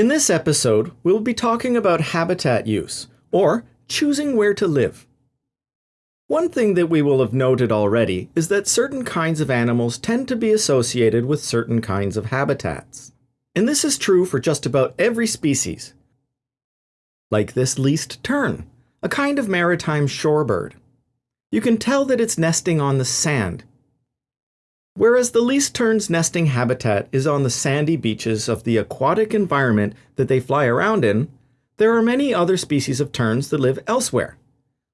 In this episode, we'll be talking about habitat use, or choosing where to live. One thing that we will have noted already is that certain kinds of animals tend to be associated with certain kinds of habitats. And this is true for just about every species. Like this least tern, a kind of maritime shorebird. You can tell that it's nesting on the sand. Whereas the least tern's nesting habitat is on the sandy beaches of the aquatic environment that they fly around in, there are many other species of terns that live elsewhere,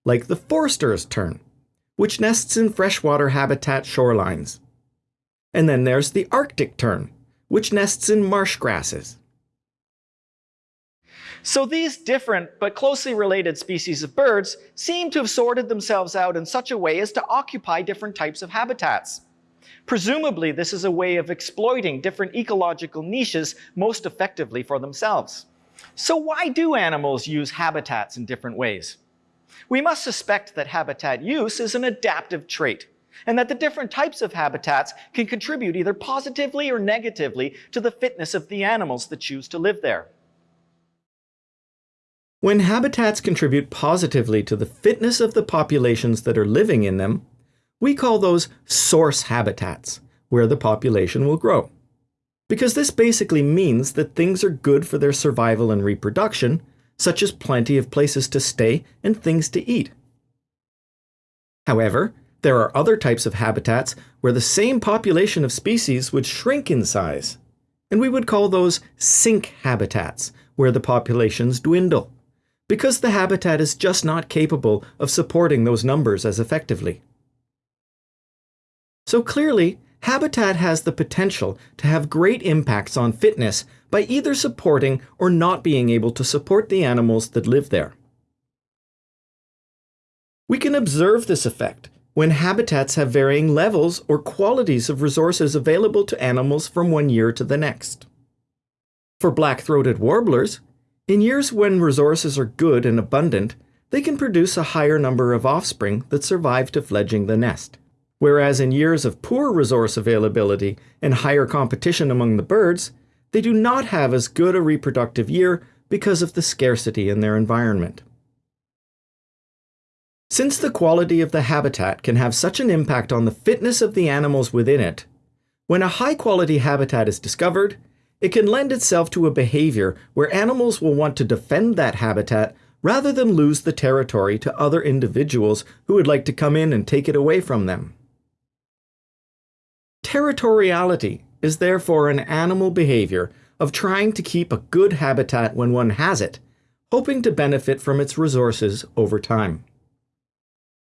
like the Forster's tern, which nests in freshwater habitat shorelines. And then there's the Arctic tern, which nests in marsh grasses. So these different but closely related species of birds seem to have sorted themselves out in such a way as to occupy different types of habitats. Presumably, this is a way of exploiting different ecological niches most effectively for themselves. So why do animals use habitats in different ways? We must suspect that habitat use is an adaptive trait, and that the different types of habitats can contribute either positively or negatively to the fitness of the animals that choose to live there. When habitats contribute positively to the fitness of the populations that are living in them, we call those source habitats, where the population will grow. Because this basically means that things are good for their survival and reproduction, such as plenty of places to stay and things to eat. However, there are other types of habitats where the same population of species would shrink in size, and we would call those sink habitats, where the populations dwindle because the habitat is just not capable of supporting those numbers as effectively. So clearly, habitat has the potential to have great impacts on fitness by either supporting or not being able to support the animals that live there. We can observe this effect when habitats have varying levels or qualities of resources available to animals from one year to the next. For black-throated warblers, in years when resources are good and abundant, they can produce a higher number of offspring that survive to fledging the nest. Whereas in years of poor resource availability and higher competition among the birds, they do not have as good a reproductive year because of the scarcity in their environment. Since the quality of the habitat can have such an impact on the fitness of the animals within it, when a high quality habitat is discovered, it can lend itself to a behavior where animals will want to defend that habitat rather than lose the territory to other individuals who would like to come in and take it away from them. Territoriality is therefore an animal behavior of trying to keep a good habitat when one has it, hoping to benefit from its resources over time.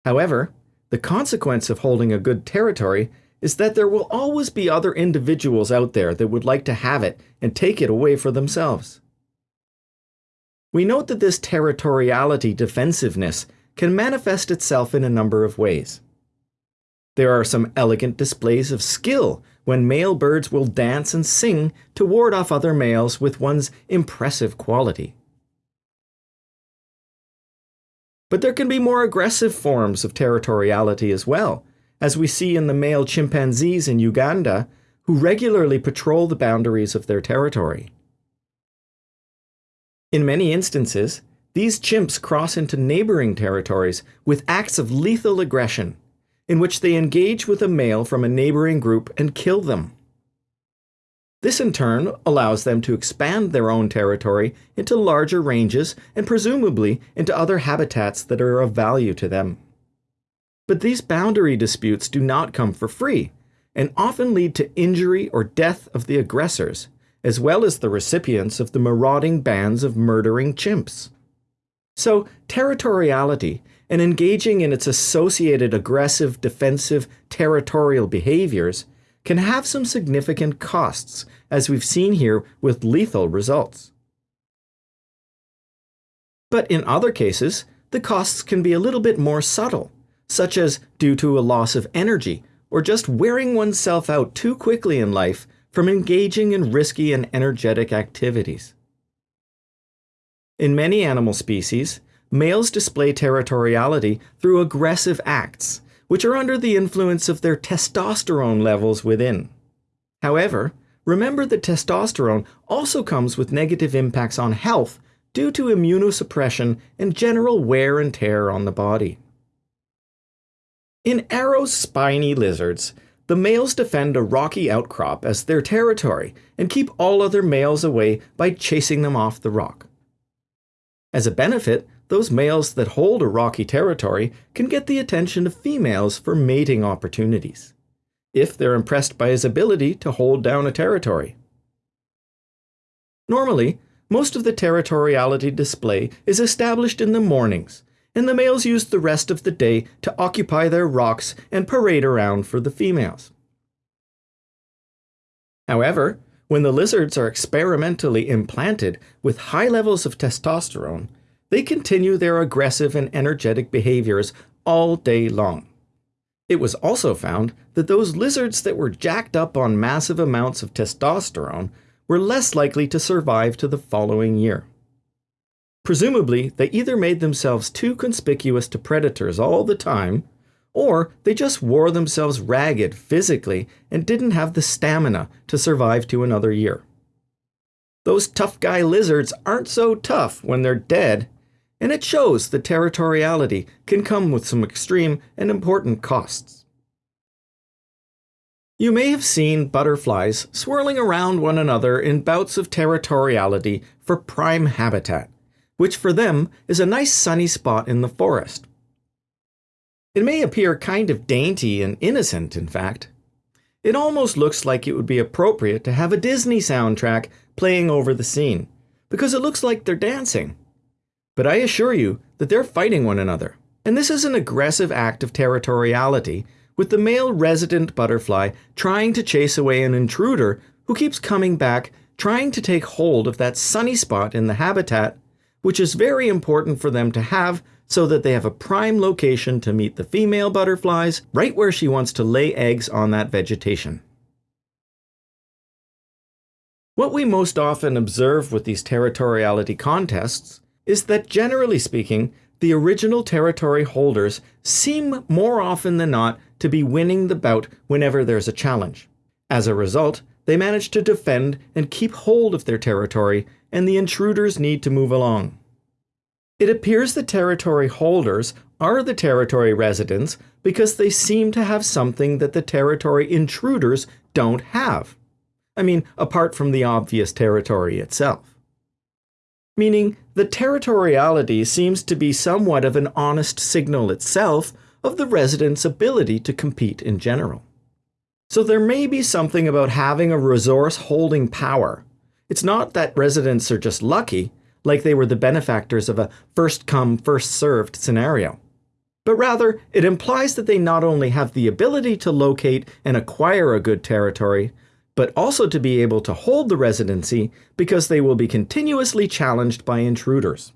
However, the consequence of holding a good territory is that there will always be other individuals out there that would like to have it and take it away for themselves. We note that this territoriality defensiveness can manifest itself in a number of ways. There are some elegant displays of skill when male birds will dance and sing to ward off other males with one's impressive quality. But there can be more aggressive forms of territoriality as well, as we see in the male chimpanzees in Uganda, who regularly patrol the boundaries of their territory. In many instances, these chimps cross into neighboring territories with acts of lethal aggression, in which they engage with a male from a neighboring group and kill them. This in turn allows them to expand their own territory into larger ranges and presumably into other habitats that are of value to them. But these boundary disputes do not come for free, and often lead to injury or death of the aggressors, as well as the recipients of the marauding bands of murdering chimps. So, territoriality and engaging in its associated aggressive, defensive, territorial behaviors can have some significant costs, as we've seen here with lethal results. But in other cases, the costs can be a little bit more subtle such as due to a loss of energy or just wearing oneself out too quickly in life from engaging in risky and energetic activities. In many animal species, males display territoriality through aggressive acts, which are under the influence of their testosterone levels within. However, remember that testosterone also comes with negative impacts on health due to immunosuppression and general wear and tear on the body. In Yarrow's spiny lizards, the males defend a rocky outcrop as their territory and keep all other males away by chasing them off the rock. As a benefit, those males that hold a rocky territory can get the attention of females for mating opportunities, if they're impressed by his ability to hold down a territory. Normally, most of the territoriality display is established in the mornings, and the males use the rest of the day to occupy their rocks and parade around for the females. However, when the lizards are experimentally implanted with high levels of testosterone, they continue their aggressive and energetic behaviors all day long. It was also found that those lizards that were jacked up on massive amounts of testosterone were less likely to survive to the following year. Presumably, they either made themselves too conspicuous to predators all the time, or they just wore themselves ragged physically and didn't have the stamina to survive to another year. Those tough guy lizards aren't so tough when they're dead, and it shows that territoriality can come with some extreme and important costs. You may have seen butterflies swirling around one another in bouts of territoriality for prime habitat which for them is a nice sunny spot in the forest. It may appear kind of dainty and innocent, in fact. It almost looks like it would be appropriate to have a Disney soundtrack playing over the scene, because it looks like they're dancing. But I assure you that they're fighting one another, and this is an aggressive act of territoriality, with the male resident butterfly trying to chase away an intruder who keeps coming back, trying to take hold of that sunny spot in the habitat which is very important for them to have so that they have a prime location to meet the female butterflies right where she wants to lay eggs on that vegetation. What we most often observe with these territoriality contests is that generally speaking, the original territory holders seem more often than not to be winning the bout whenever there's a challenge. As a result, they manage to defend and keep hold of their territory, and the intruders need to move along. It appears the territory holders are the territory residents because they seem to have something that the territory intruders don't have. I mean, apart from the obvious territory itself. Meaning, the territoriality seems to be somewhat of an honest signal itself of the residents' ability to compete in general. So there may be something about having a resource holding power. It's not that residents are just lucky, like they were the benefactors of a first come, first served scenario. But rather, it implies that they not only have the ability to locate and acquire a good territory, but also to be able to hold the residency because they will be continuously challenged by intruders.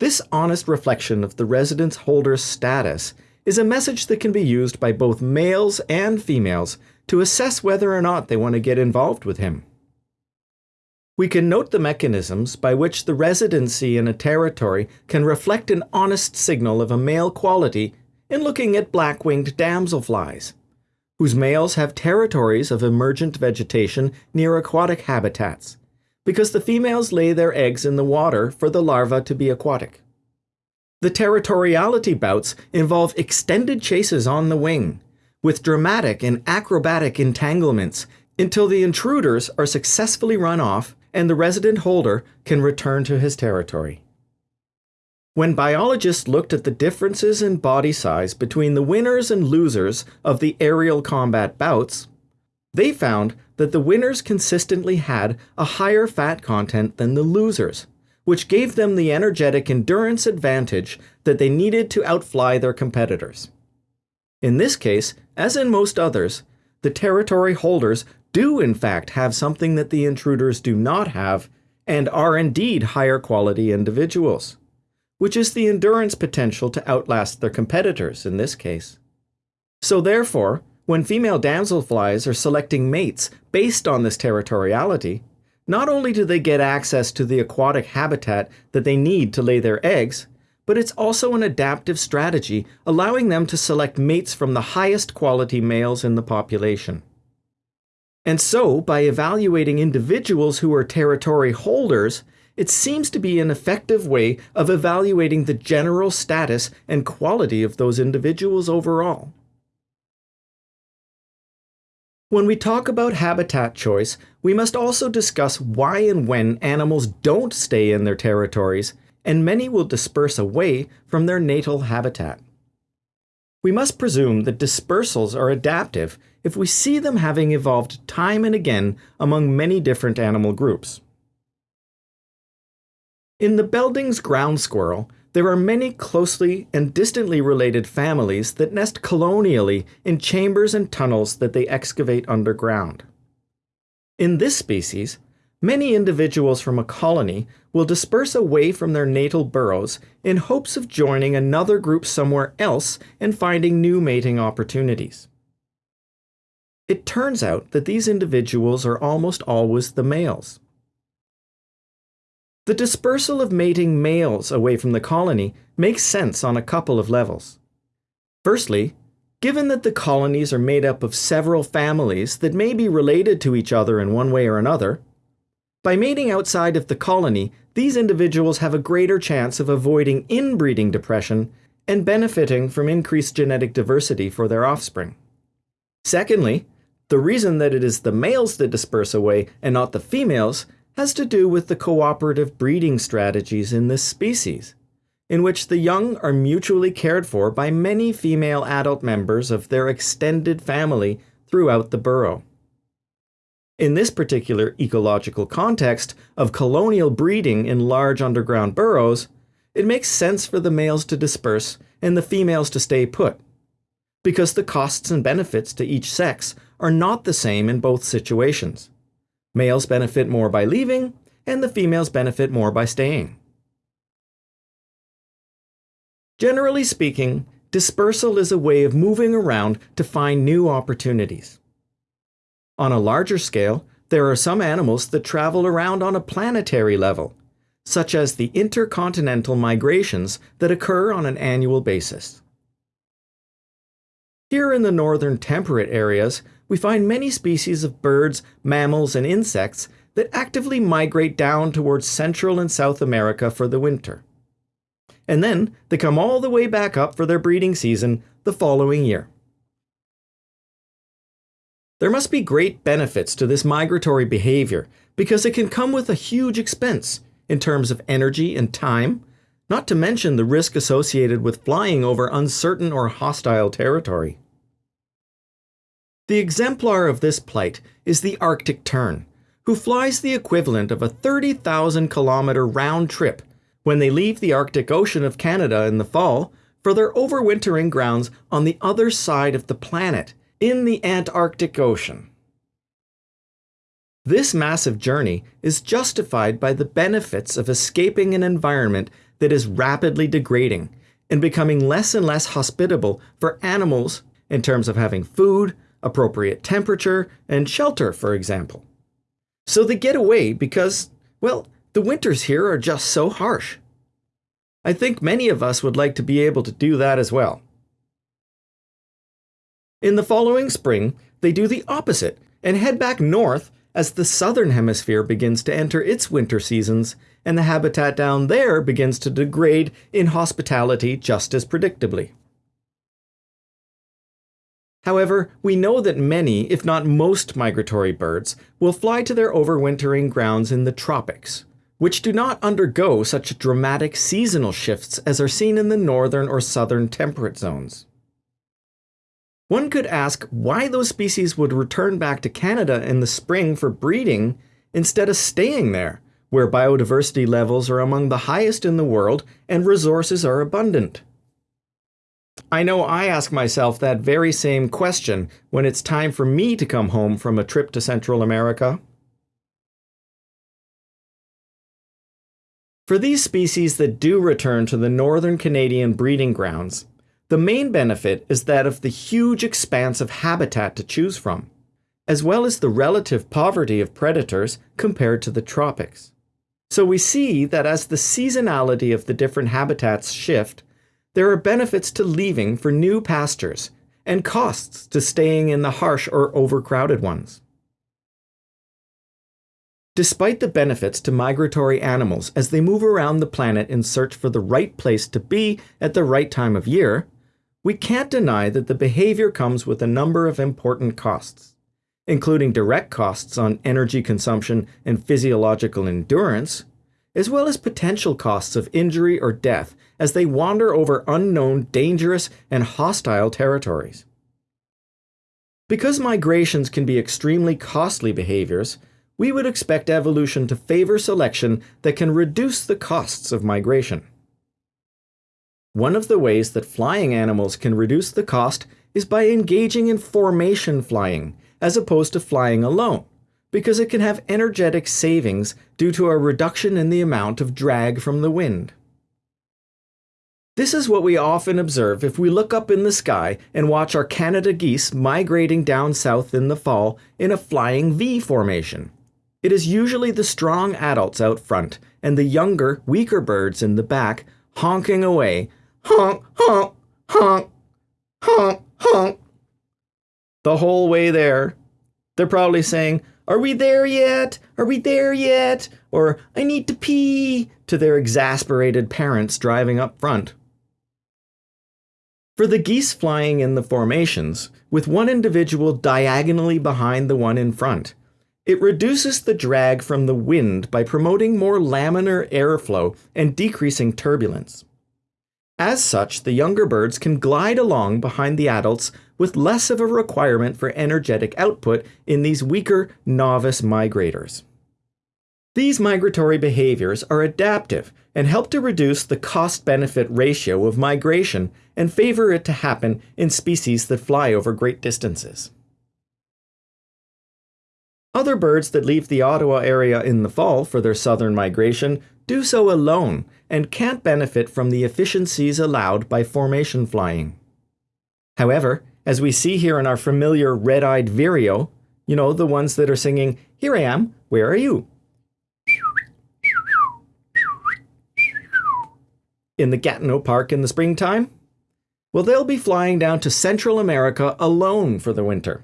This honest reflection of the residence holder's status is a message that can be used by both males and females to assess whether or not they want to get involved with him. We can note the mechanisms by which the residency in a territory can reflect an honest signal of a male quality in looking at black-winged damselflies, whose males have territories of emergent vegetation near aquatic habitats, because the females lay their eggs in the water for the larvae to be aquatic. The territoriality bouts involve extended chases on the wing, with dramatic and acrobatic entanglements until the intruders are successfully run off and the resident holder can return to his territory. When biologists looked at the differences in body size between the winners and losers of the aerial combat bouts, they found that the winners consistently had a higher fat content than the losers, which gave them the energetic endurance advantage that they needed to outfly their competitors. In this case, as in most others, the territory holders do in fact have something that the intruders do not have and are indeed higher quality individuals, which is the endurance potential to outlast their competitors in this case. So therefore, when female damselflies are selecting mates based on this territoriality, not only do they get access to the aquatic habitat that they need to lay their eggs, but it's also an adaptive strategy allowing them to select mates from the highest quality males in the population. And so, by evaluating individuals who are territory holders, it seems to be an effective way of evaluating the general status and quality of those individuals overall. When we talk about habitat choice, we must also discuss why and when animals don't stay in their territories, and many will disperse away from their natal habitat. We must presume that dispersals are adaptive if we see them having evolved time and again among many different animal groups. In the Belding's ground squirrel, there are many closely and distantly related families that nest colonially in chambers and tunnels that they excavate underground. In this species, many individuals from a colony will disperse away from their natal burrows in hopes of joining another group somewhere else and finding new mating opportunities. It turns out that these individuals are almost always the males. The dispersal of mating males away from the colony makes sense on a couple of levels. Firstly, given that the colonies are made up of several families that may be related to each other in one way or another, by mating outside of the colony, these individuals have a greater chance of avoiding inbreeding depression and benefiting from increased genetic diversity for their offspring. Secondly, the reason that it is the males that disperse away and not the females has to do with the cooperative breeding strategies in this species, in which the young are mutually cared for by many female adult members of their extended family throughout the burrow. In this particular ecological context of colonial breeding in large underground burrows, it makes sense for the males to disperse and the females to stay put, because the costs and benefits to each sex are not the same in both situations. Males benefit more by leaving, and the females benefit more by staying. Generally speaking, dispersal is a way of moving around to find new opportunities. On a larger scale, there are some animals that travel around on a planetary level, such as the intercontinental migrations that occur on an annual basis. Here in the northern temperate areas, we find many species of birds, mammals, and insects that actively migrate down towards Central and South America for the winter. And then they come all the way back up for their breeding season the following year. There must be great benefits to this migratory behavior because it can come with a huge expense in terms of energy and time, not to mention the risk associated with flying over uncertain or hostile territory. The exemplar of this plight is the Arctic tern, who flies the equivalent of a 30,000 kilometer round trip when they leave the Arctic Ocean of Canada in the fall for their overwintering grounds on the other side of the planet, in the Antarctic Ocean. This massive journey is justified by the benefits of escaping an environment that is rapidly degrading and becoming less and less hospitable for animals in terms of having food, appropriate temperature, and shelter, for example. So they get away because, well, the winters here are just so harsh. I think many of us would like to be able to do that as well. In the following spring, they do the opposite and head back north as the southern hemisphere begins to enter its winter seasons and the habitat down there begins to degrade in hospitality just as predictably. However, we know that many, if not most migratory birds, will fly to their overwintering grounds in the tropics, which do not undergo such dramatic seasonal shifts as are seen in the northern or southern temperate zones. One could ask why those species would return back to Canada in the spring for breeding instead of staying there, where biodiversity levels are among the highest in the world and resources are abundant. I know I ask myself that very same question when it's time for me to come home from a trip to Central America. For these species that do return to the northern Canadian breeding grounds, the main benefit is that of the huge expanse of habitat to choose from, as well as the relative poverty of predators compared to the tropics. So we see that as the seasonality of the different habitats shift, there are benefits to leaving for new pastures and costs to staying in the harsh or overcrowded ones. Despite the benefits to migratory animals as they move around the planet in search for the right place to be at the right time of year, we can't deny that the behavior comes with a number of important costs, including direct costs on energy consumption and physiological endurance, as well as potential costs of injury or death as they wander over unknown, dangerous, and hostile territories. Because migrations can be extremely costly behaviors, we would expect evolution to favor selection that can reduce the costs of migration. One of the ways that flying animals can reduce the cost is by engaging in formation flying, as opposed to flying alone, because it can have energetic savings due to a reduction in the amount of drag from the wind. This is what we often observe if we look up in the sky and watch our Canada geese migrating down south in the fall in a flying V formation. It is usually the strong adults out front and the younger, weaker birds in the back honking away, honk, honk, honk, honk, honk. The whole way there. They're probably saying, Are we there yet? Are we there yet? Or, I need to pee, to their exasperated parents driving up front. For the geese flying in the formations, with one individual diagonally behind the one in front, it reduces the drag from the wind by promoting more laminar airflow and decreasing turbulence. As such, the younger birds can glide along behind the adults with less of a requirement for energetic output in these weaker novice migrators. These migratory behaviors are adaptive and help to reduce the cost benefit ratio of migration and favor it to happen in species that fly over great distances. Other birds that leave the Ottawa area in the fall for their southern migration do so alone and can't benefit from the efficiencies allowed by formation flying. However, as we see here in our familiar red-eyed vireo, you know, the ones that are singing, Here I am, where are you? in the Gatineau Park in the springtime? Well, they'll be flying down to Central America alone for the winter.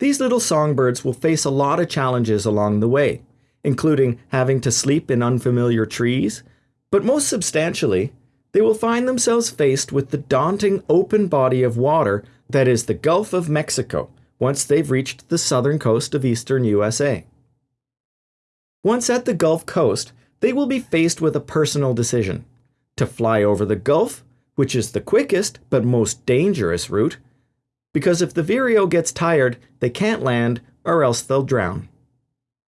These little songbirds will face a lot of challenges along the way, including having to sleep in unfamiliar trees, but most substantially, they will find themselves faced with the daunting open body of water that is the Gulf of Mexico once they've reached the southern coast of eastern USA. Once at the Gulf Coast, they will be faced with a personal decision to fly over the Gulf, which is the quickest but most dangerous route, because if the Vireo gets tired, they can't land or else they'll drown.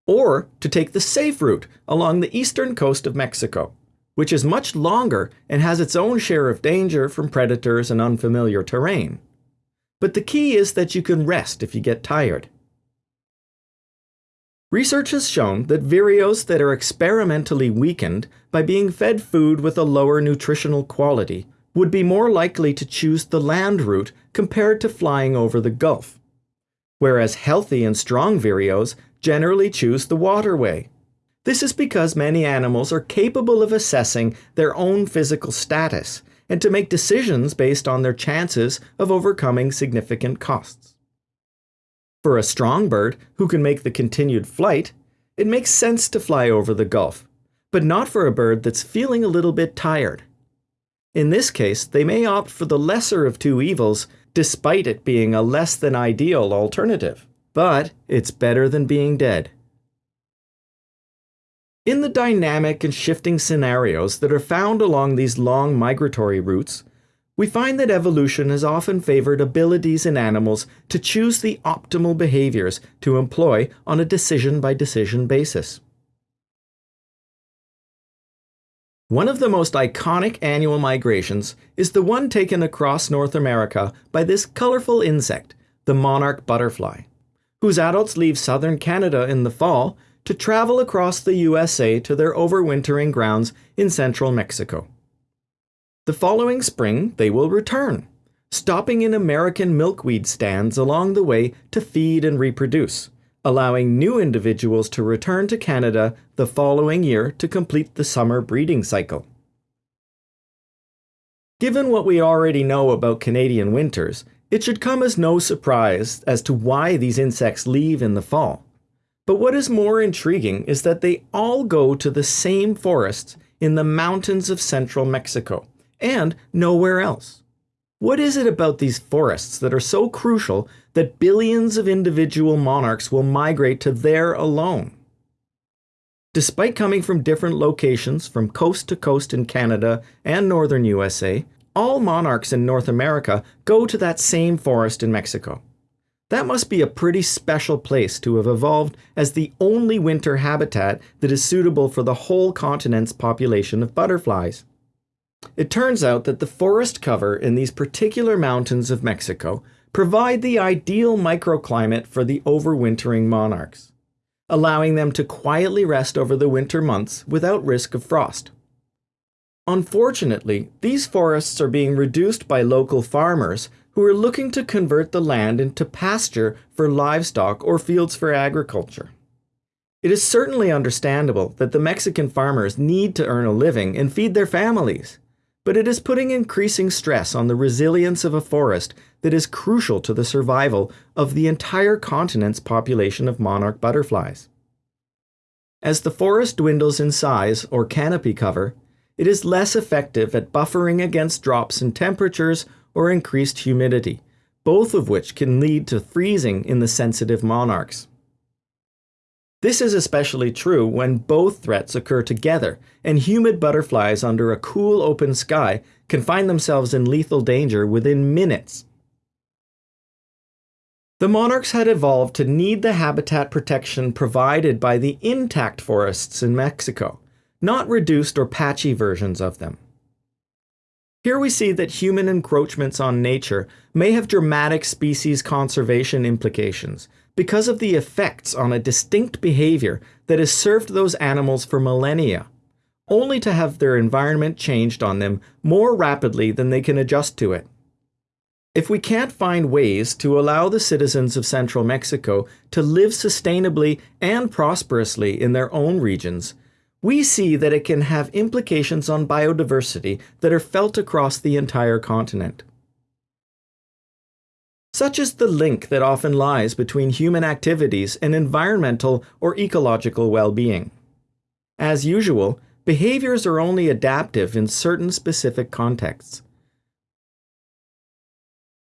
Or to take the safe route along the eastern coast of Mexico, which is much longer and has its own share of danger from predators and unfamiliar terrain. But the key is that you can rest if you get tired. Research has shown that vireos that are experimentally weakened by being fed food with a lower nutritional quality would be more likely to choose the land route compared to flying over the Gulf, whereas healthy and strong vireos generally choose the waterway. This is because many animals are capable of assessing their own physical status and to make decisions based on their chances of overcoming significant costs. For a strong bird who can make the continued flight, it makes sense to fly over the Gulf, but not for a bird that's feeling a little bit tired. In this case, they may opt for the lesser of two evils, despite it being a less than ideal alternative. But it's better than being dead. In the dynamic and shifting scenarios that are found along these long migratory routes, we find that evolution has often favored abilities in animals to choose the optimal behaviors to employ on a decision by decision basis. One of the most iconic annual migrations is the one taken across North America by this colorful insect, the monarch butterfly, whose adults leave southern Canada in the fall to travel across the USA to their overwintering grounds in central Mexico. The following spring, they will return, stopping in American milkweed stands along the way to feed and reproduce, allowing new individuals to return to Canada the following year to complete the summer breeding cycle. Given what we already know about Canadian winters, it should come as no surprise as to why these insects leave in the fall. But what is more intriguing is that they all go to the same forests in the mountains of central Mexico and nowhere else. What is it about these forests that are so crucial that billions of individual monarchs will migrate to there alone? Despite coming from different locations from coast to coast in Canada and northern USA, all monarchs in North America go to that same forest in Mexico. That must be a pretty special place to have evolved as the only winter habitat that is suitable for the whole continent's population of butterflies. It turns out that the forest cover in these particular mountains of Mexico provide the ideal microclimate for the overwintering monarchs, allowing them to quietly rest over the winter months without risk of frost. Unfortunately, these forests are being reduced by local farmers who are looking to convert the land into pasture for livestock or fields for agriculture. It is certainly understandable that the Mexican farmers need to earn a living and feed their families, but it is putting increasing stress on the resilience of a forest that is crucial to the survival of the entire continent's population of monarch butterflies. As the forest dwindles in size or canopy cover, it is less effective at buffering against drops in temperatures or increased humidity, both of which can lead to freezing in the sensitive monarchs. This is especially true when both threats occur together and humid butterflies under a cool open sky can find themselves in lethal danger within minutes. The monarchs had evolved to need the habitat protection provided by the intact forests in Mexico, not reduced or patchy versions of them. Here we see that human encroachments on nature may have dramatic species conservation implications because of the effects on a distinct behavior that has served those animals for millennia, only to have their environment changed on them more rapidly than they can adjust to it. If we can't find ways to allow the citizens of central Mexico to live sustainably and prosperously in their own regions, we see that it can have implications on biodiversity that are felt across the entire continent. Such is the link that often lies between human activities and environmental or ecological well-being. As usual, behaviors are only adaptive in certain specific contexts.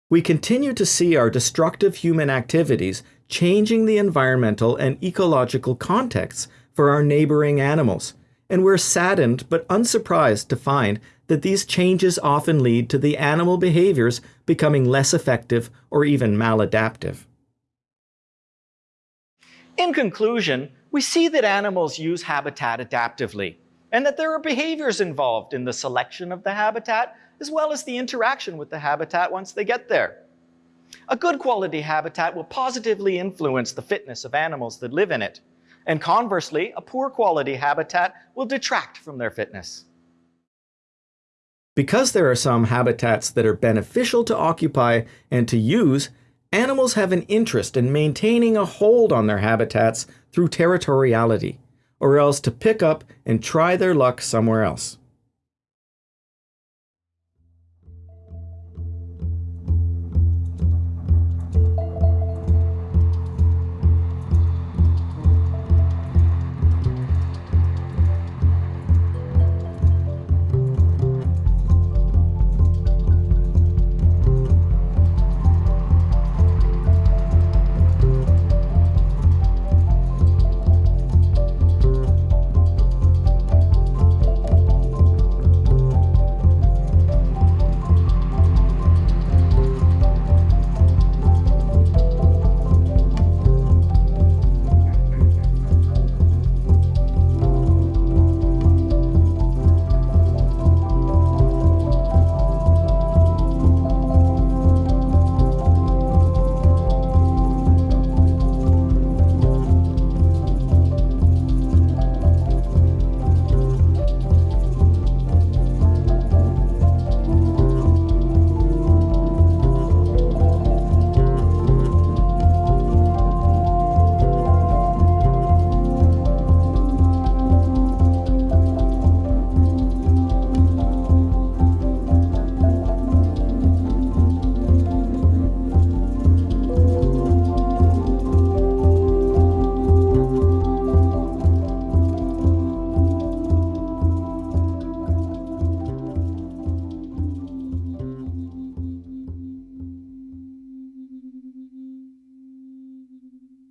We continue to see our destructive human activities changing the environmental and ecological contexts for our neighboring animals, and we're saddened but unsurprised to find that these changes often lead to the animal behaviors becoming less effective or even maladaptive. In conclusion, we see that animals use habitat adaptively, and that there are behaviors involved in the selection of the habitat, as well as the interaction with the habitat once they get there. A good quality habitat will positively influence the fitness of animals that live in it, and conversely, a poor quality habitat will detract from their fitness. Because there are some habitats that are beneficial to occupy and to use, animals have an interest in maintaining a hold on their habitats through territoriality, or else to pick up and try their luck somewhere else.